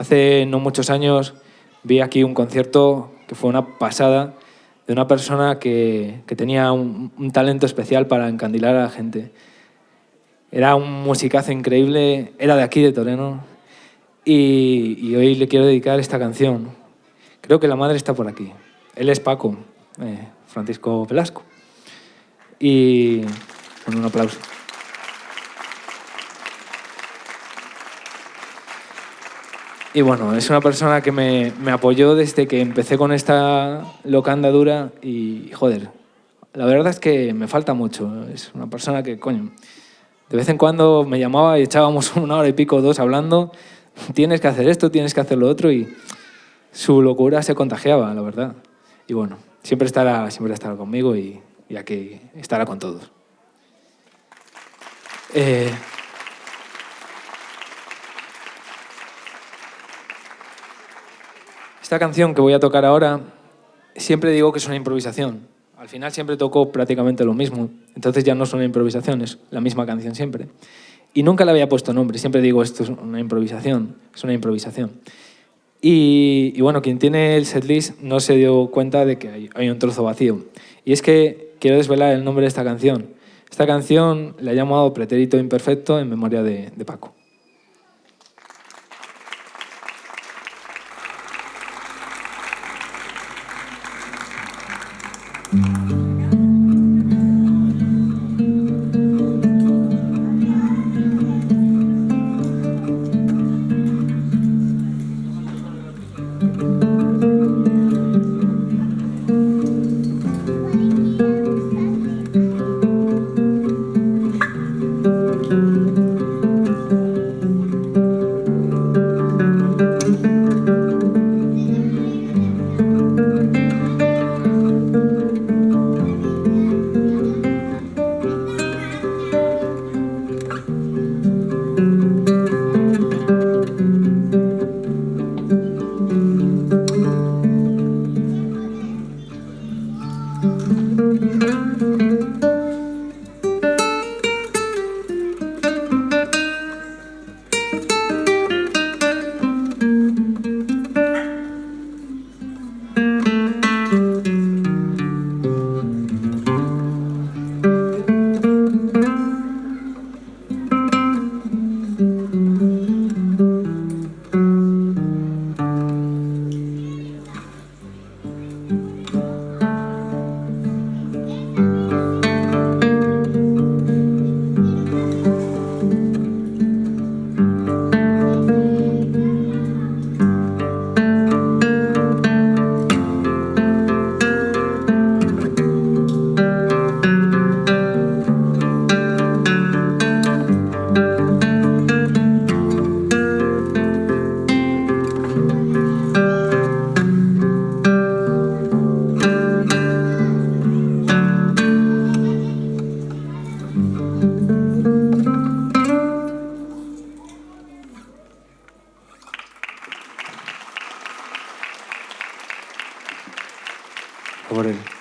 Hace no muchos años vi aquí un concierto que fue una pasada de una persona que, tenía un, talento especial para encandilar a la gente. Era un musicazo increíble, era de aquí, de Toreno, y, y hoy le quiero dedicar esta canción. Creo que la madre está por aquí. Él es Paco, eh, Francisco Velasco. Y con un aplauso. Y bueno, es una persona que me, apoyó desde que empecé con esta loca andadura y, joder, la verdad es que me falta mucho. Es una persona que, coño, de vez en cuando me llamaba y echábamos una hora y pico, dos hablando, tienes que hacer esto, tienes que hacer lo otro y su locura se contagiaba, la verdad. Y bueno, siempre estará, siempre estará conmigo y, y aquí estará con todos. Eh, esta canción que voy a tocar ahora, siempre digo que es una improvisación. Al final siempre toco prácticamente lo mismo, entonces ya no es una improvisación, es la misma canción siempre. Y nunca le había puesto nombre, siempre digo esto es una improvisación, es una improvisación. Y, bueno, quien tiene el setlist no se dio cuenta de que hay, un trozo vacío. Y es que quiero desvelar el nombre de esta canción. Esta canción la he llamado Pretérito Imperfecto en memoria de Paco. Por él.